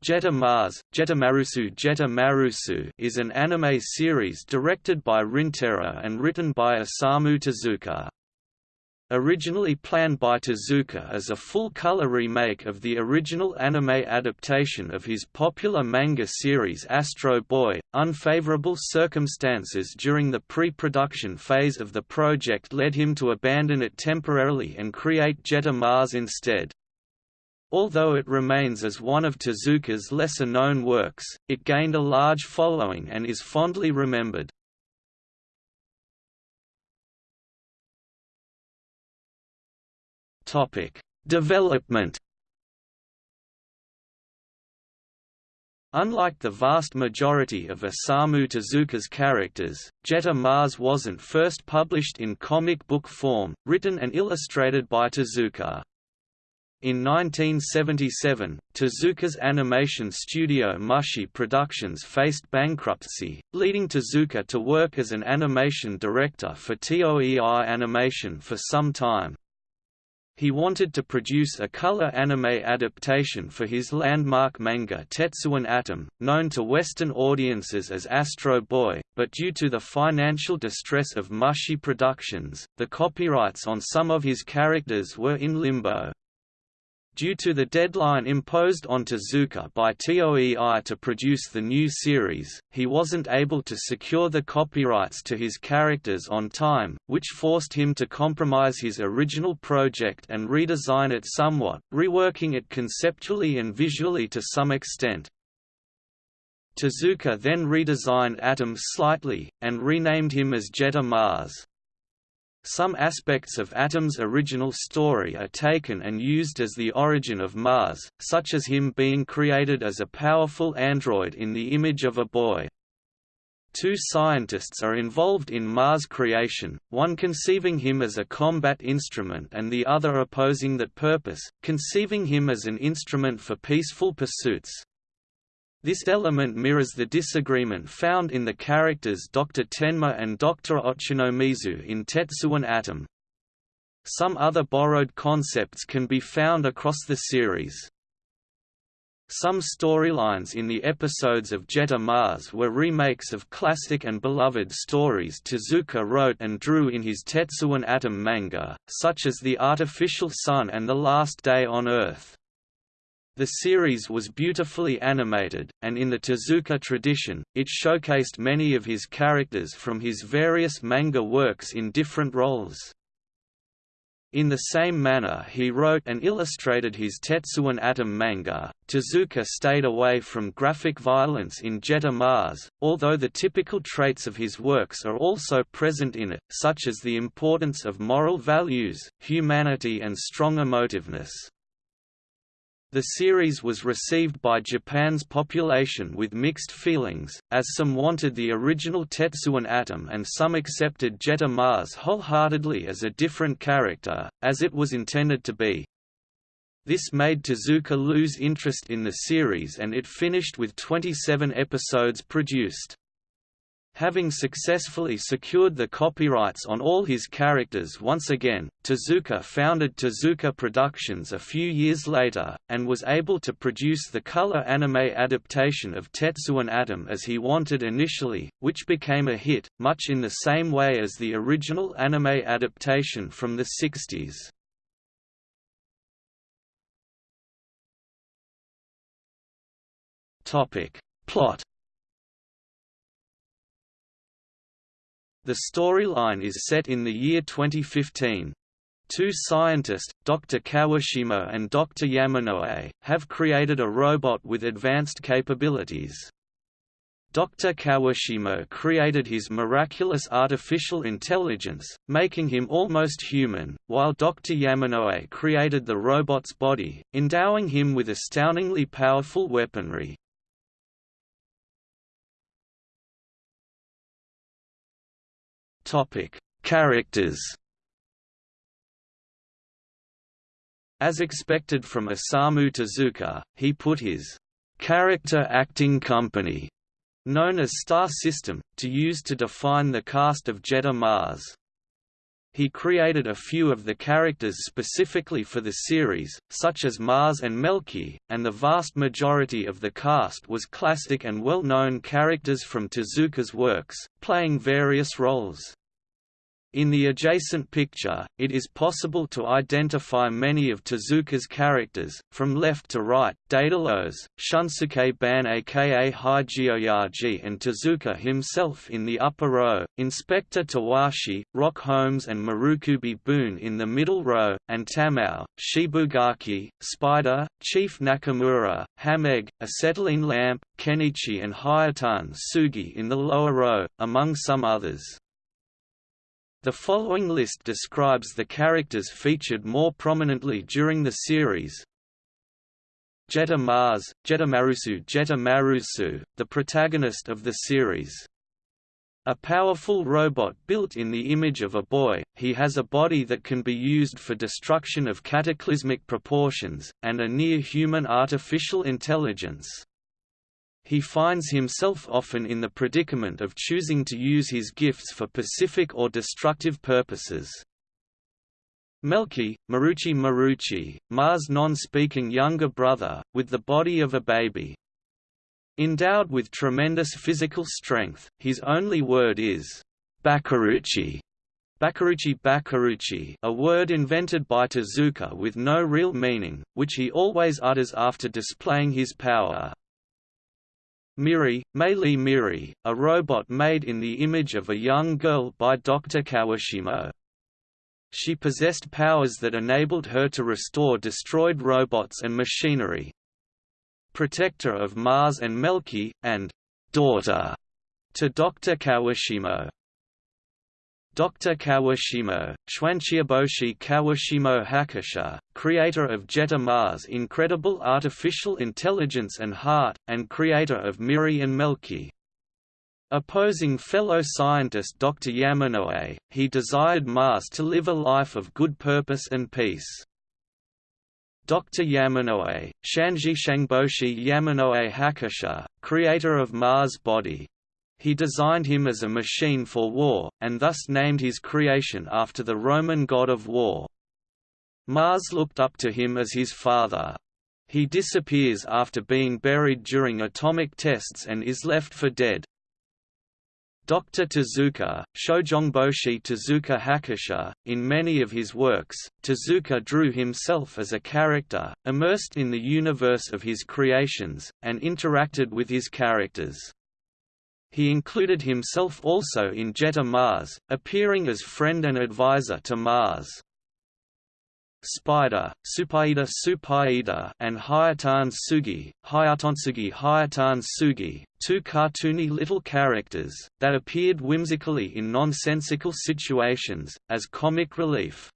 Jetta Mars, Jetamarusu Jetta Marusu is an anime series directed by Rintaro and written by Osamu Tezuka. Originally planned by Tezuka as a full-color remake of the original anime adaptation of his popular manga series Astro Boy, unfavorable circumstances during the pre-production phase of the project led him to abandon it temporarily and create Jetta Mars instead. Although it remains as one of Tezuka's lesser-known works, it gained a large following and is fondly remembered. Development Unlike the vast majority of Osamu Tezuka's characters, Jetta Mars wasn't first published in comic book form, written and illustrated by Tezuka. In 1977, Tezuka's animation studio Mushi Productions faced bankruptcy, leading Tezuka to work as an animation director for TOEI Animation for some time. He wanted to produce a color anime adaptation for his landmark manga Tetsuwan Atom, known to Western audiences as Astro Boy, but due to the financial distress of Mushi Productions, the copyrights on some of his characters were in limbo. Due to the deadline imposed on Tezuka by TOEI to produce the new series, he wasn't able to secure the copyrights to his characters on time, which forced him to compromise his original project and redesign it somewhat, reworking it conceptually and visually to some extent. Tezuka then redesigned Atom slightly, and renamed him as Jetta Mars. Some aspects of Atom's original story are taken and used as the origin of Mars, such as him being created as a powerful android in the image of a boy. Two scientists are involved in Mars creation, one conceiving him as a combat instrument and the other opposing that purpose, conceiving him as an instrument for peaceful pursuits. This element mirrors the disagreement found in the characters Dr. Tenma and Dr. Ochanomizu in Tetsuwan Atom. Some other borrowed concepts can be found across the series. Some storylines in the episodes of Jetta Mars were remakes of classic and beloved stories Tezuka wrote and drew in his Tetsuwan Atom manga, such as The Artificial Sun and The Last Day on Earth. The series was beautifully animated, and in the Tezuka tradition, it showcased many of his characters from his various manga works in different roles. In the same manner he wrote and illustrated his Tetsuwan Atom manga, Tezuka stayed away from graphic violence in Jetta Mars, although the typical traits of his works are also present in it, such as the importance of moral values, humanity and strong emotiveness. The series was received by Japan's population with mixed feelings, as some wanted the original Tetsuwan Atom and some accepted Jetta Mars wholeheartedly as a different character, as it was intended to be. This made Tezuka lose interest in the series and it finished with 27 episodes produced. Having successfully secured the copyrights on all his characters once again, Tezuka founded Tezuka Productions a few years later, and was able to produce the color anime adaptation of Tetsuwan Atom as he wanted initially, which became a hit, much in the same way as the original anime adaptation from the 60s. Plot The storyline is set in the year 2015. Two scientists, Dr. Kawashima and Dr. Yamanoe, have created a robot with advanced capabilities. Dr. Kawashima created his miraculous artificial intelligence, making him almost human, while Dr. Yamanoe created the robot's body, endowing him with astoundingly powerful weaponry. Topic: Characters. As expected from Osamu Tezuka, he put his character acting company, known as Star System, to use to define the cast of Jetta Mars. he created a few of the characters specifically for the series, such as Mars and Melky, and the vast majority of the cast was classic and well-known characters from Tezuka's works, playing various roles. In the adjacent picture, it is possible to identify many of Tezuka's characters, from left to right, Daedalus, Shunsuke Ban aka Higeoyaji and Tezuka himself in the upper row, Inspector Tawashi, Rock Holmes and Marukubi Boon in the middle row, and Tamao, Shibugaki, Spider, Chief Nakamura, Hameg, Acetylene Lamp, Kenichi and Hayatan Sugi in the lower row, among some others. The following list describes the characters featured more prominently during the series. Jetta Mars, Jetta Jetamarusu Jetta Marusu, the protagonist of the series. A powerful robot built in the image of a boy, he has a body that can be used for destruction of cataclysmic proportions, and a near-human artificial intelligence he finds himself often in the predicament of choosing to use his gifts for pacific or destructive purposes. Melky, Maruchi Maruchi, Mars' non-speaking younger brother, with the body of a baby. Endowed with tremendous physical strength, his only word is, Bakaruchi. Bakaruchi Bakaruchi a word invented by Tezuka with no real meaning, which he always utters after displaying his power. Miri, Meili Miri, a robot made in the image of a young girl by Dr. Kawashimo. She possessed powers that enabled her to restore destroyed robots and machinery. Protector of Mars and Melky, and daughter to Dr. Kawashimo. Dr. Kawashimo, Schwanchiaboshi Kawashimo Hakusha, creator of Jetta Mars' incredible artificial intelligence and heart, and creator of Miri and Melky. Opposing fellow scientist Dr. Yamanoe, he desired Mars to live a life of good purpose and peace. Dr. Yamanoe, Shanji Shangboshi Yamanoe Hakusha, creator of Mars' body, he designed him as a machine for war, and thus named his creation after the Roman god of war. Mars looked up to him as his father. He disappears after being buried during atomic tests and is left for dead. Dr. Tezuka, Shojongboshi Tezuka Hakusha, in many of his works, Tezuka drew himself as a character, immersed in the universe of his creations, and interacted with his characters. He included himself also in Jetta Mars, appearing as friend and advisor to Mars. Spider, Supaida Supaida and Hayatan Sugi, Hayatonsugi Hayatan Sugi, two cartoony little characters, that appeared whimsically in nonsensical situations, as comic relief.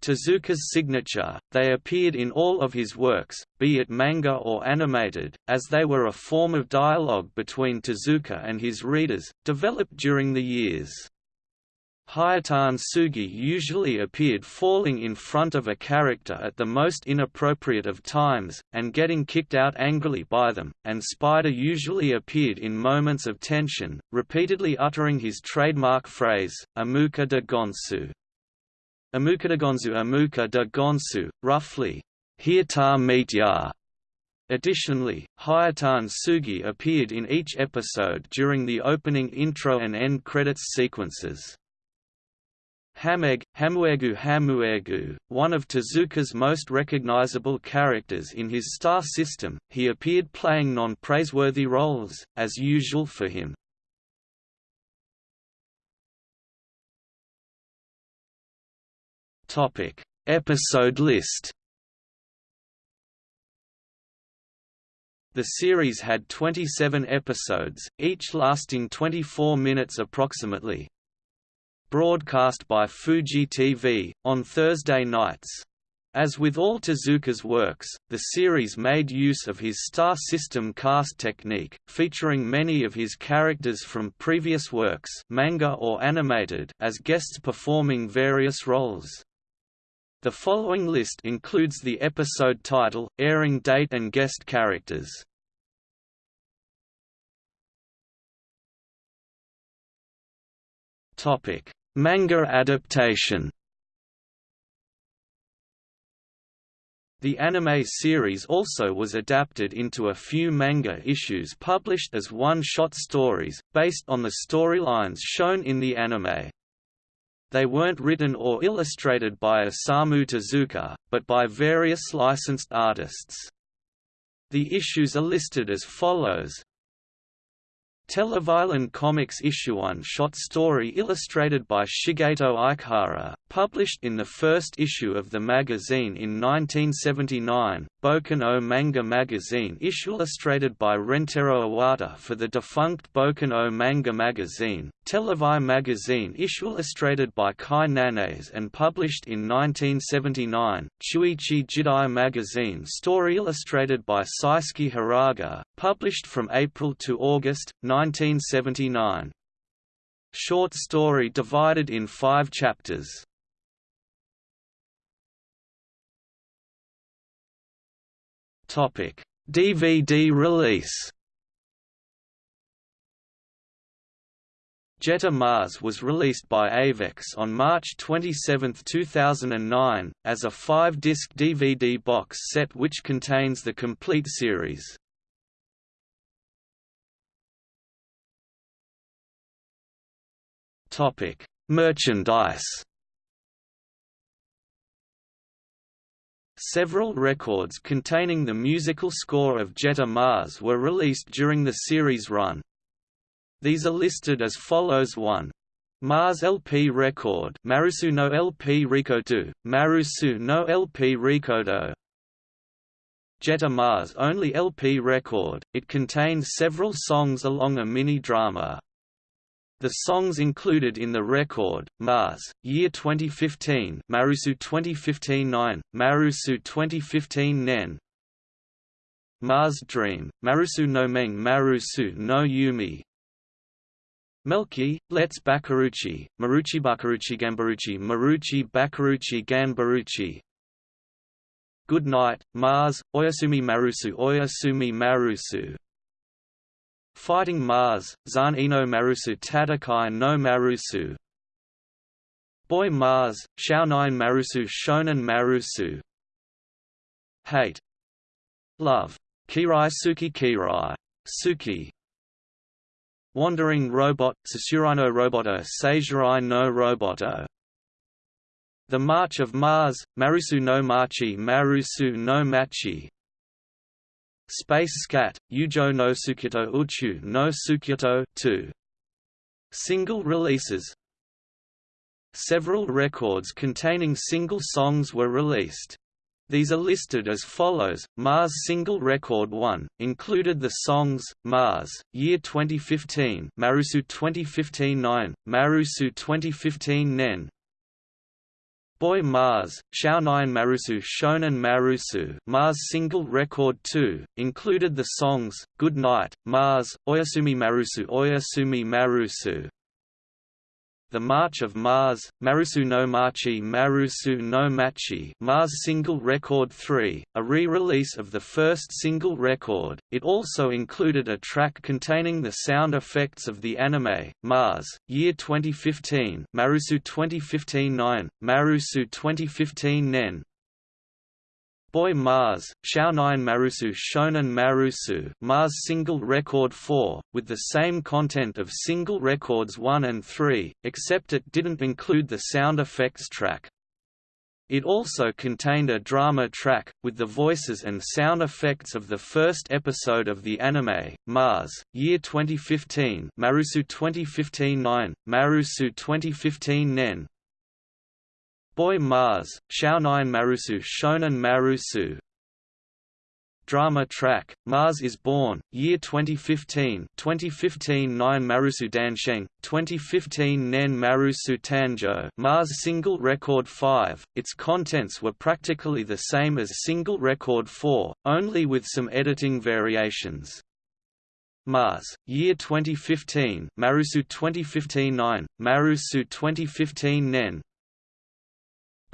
Tezuka's signature, they appeared in all of his works, be it manga or animated, as they were a form of dialogue between Tezuka and his readers, developed during the years. Hayatan Sugi usually appeared falling in front of a character at the most inappropriate of times, and getting kicked out angrily by them, and Spider usually appeared in moments of tension, repeatedly uttering his trademark phrase, Amuka de Gonsu. Amuka Amuka de Gonsu, roughly, Hiata Meet Additionally, Hayatan Sugi appeared in each episode during the opening intro and end credits sequences. Hameg, Hamuegu Hamuegu, one of Tezuka's most recognizable characters in his star system, he appeared playing non-praiseworthy roles, as usual for him. Topic: Episode list. The series had 27 episodes, each lasting 24 minutes approximately. Broadcast by Fuji TV, on Thursday nights. As with all Tezuka's works, the series made use of his star system cast technique, featuring many of his characters from previous works manga or animated as guests performing various roles. The following list includes the episode title, airing date and guest characters. Topic: Manga adaptation The anime series also was adapted into a few manga issues published as one-shot stories, based on the storylines shown in the anime. They weren't written or illustrated by Osamu Tezuka, but by various licensed artists. The issues are listed as follows Television Comics Issue 1 short story illustrated by Shigeto Ikehara, published in the first issue of the magazine in 1979, Boku no Manga magazine issue illustrated by Rentaro Iwata for the defunct Boku no Manga magazine, Televi magazine issue illustrated by Kai Nanes and published in 1979, Chuichi Jidai magazine story illustrated by Saisuke Hiraga, published from April to August, 1979. Short story divided in five chapters. Topic: DVD release. Jetta Mars was released by Avex on March 27, 2009, as a five-disc DVD box set which contains the complete series. Merchandise Several records containing the musical score of Jetta Mars were released during the series run. These are listed as follows 1. Mars LP record Marusu no LP Rikodu, Marusu no LP Rikodo Jetta Mars only LP record, it contains several songs along a mini-drama, the songs included in the record, Mars, Year 2015 Marusu 2015-9, Marusu 2015 Nen. Mars Dream, Marusu no Meng Marusu no Yumi. Melky, Let's Bakaruchi, Maruchi Bakaruchi Gambaruchi Maruchi Bakaruchi Ganbaruchi Good Night, Mars, Oyasumi Marusu Oyasumi Marusu Fighting Mars, Zan Ino Marusu Tadakai no Marusu. Boy Mars, Shao9 Marusu Shonen Marusu. Hate. Love. Kirai Suki Kirai. Suki. Wandering Robot susurano Roboto Seijurai no Roboto The March of Mars, Marusu no Machi Marusu no Machi Space Scat, Yujo no Sukyoto Uchu no Sukyoto 2. Single releases Several records containing single songs were released. These are listed as follows: Mars Single Record 1 included the songs Mars, Year 2015, Marusu 2015-9, Marusu 2015 Nen, Boy Mars, Shao9 Marusu Shonen Marusu Mars Single Record 2, included the songs, Good Night, Mars, Oyasumi Marusu Oyasumi Marusu the March of Mars, Marusu no Machi Marusu no Machi Mars Single Record 3, a re-release of the first single record, it also included a track containing the sound effects of the anime, Mars, Year 2015 Marusu 2015-9, Marusu 2015 Nen, Boy Mars, Shao9 Marusu Shonen Marusu Mars Single Record 4, with the same content of Single Records 1 and 3, except it didn't include the sound effects track. It also contained a drama track, with the voices and sound effects of the first episode of the anime, Mars, Year 2015 Marusu 2015-9, Marusu 2015 Nen, Boy Mars, Shao9 Marusu Shonen Marusu Drama track, Mars is Born, Year 2015 2015 9 Marusu Dansheng, 2015 Nen Marusu Tanjo Mars Single Record 5, its contents were practically the same as Single Record 4, only with some editing variations. Mars, Year 2015 Marusu 2015-9, Marusu 2015 Nen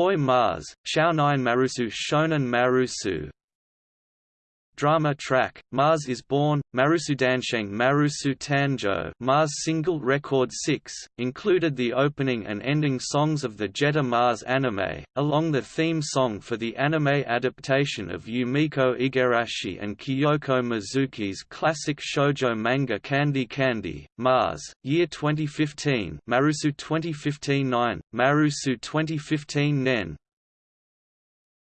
Boy Mars, Shao9 Marusu Shonen Marusu drama track, Mars is Born, Marusudansheng Marusu Tanjo Mars single record 6, included the opening and ending songs of the Jetta Mars anime, along the theme song for the anime adaptation of Yumiko Igarashi and Kyoko Mizuki's classic shoujo manga Candy Candy, Mars, year 2015 Marusu 2015 9, Marusu 2015 Nen,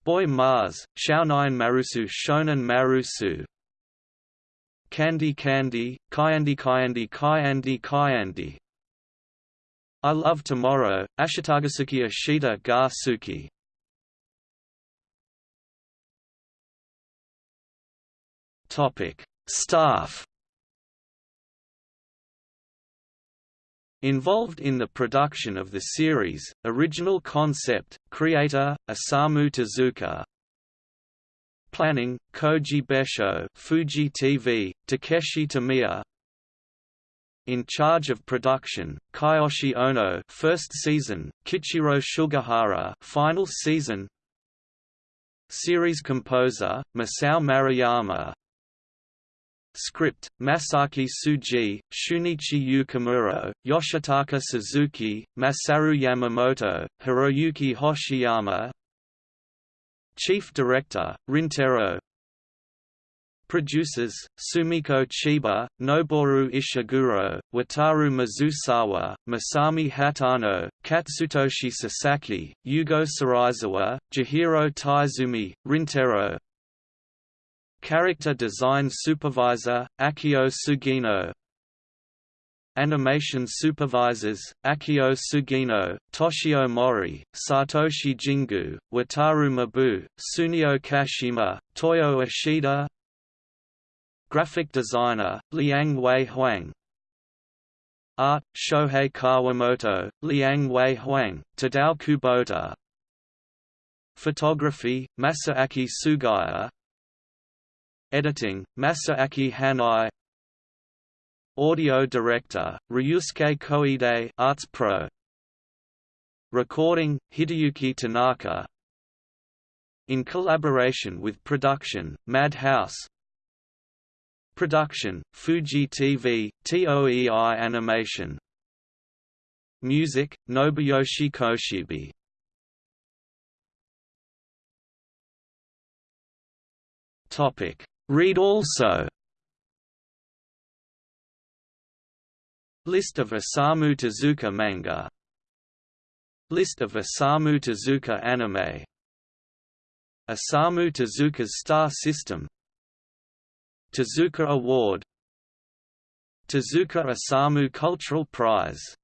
Boy Mars, Shounen Marusu Shonen Marusu. Candy Candy, Kyandi Kyandi Kyandi Kyandi I Love Tomorrow, Ashitagasuki Ashita Ga Suki. Topic: Staff Involved in the production of the series, original concept, creator, Osamu Tezuka. Planning, Koji Besho Fuji TV, Takeshi Tamiya. In charge of production, Kiyoshi Ono first season, Kichiro Sugihara final season. Series composer, Masao Maruyama Script: Masaki Tsuji, Shunichi Yukimura, Yoshitaka Suzuki, Masaru Yamamoto, Hiroyuki Hoshiyama Chief Director, Rintaro Producers, Sumiko Chiba, Noboru Ishiguro, Wataru Mizusawa, Masami Hatano, Katsutoshi Sasaki, Yugo Saraizawa, Jihiro Taizumi, Rintaro Character Design Supervisor, Akio Sugino. Animation Supervisors, Akio Sugino, Toshio Mori, Satoshi Jingu, Wataru Mabu, Sunio Kashima, Toyo Ishida. Graphic Designer, Liang Wei Huang. Art, Shohei Kawamoto, Liang Wei Huang, Tadao Kubota. Photography, Masaaki Sugaya Editing, Masaaki Hanai. Audio Director, Ryusuke Koide Arts Pro. Recording, Hideyuki Tanaka. In collaboration with production, Madhouse. Production, Fuji TV, TOEI Animation. Music, Nobuyoshi Koshibe Topic Read also. List of Osamu Tezuka manga. List of Osamu Tezuka anime. Osamu Tezuka's star system. Tezuka Award. Tezuka Osamu Cultural Prize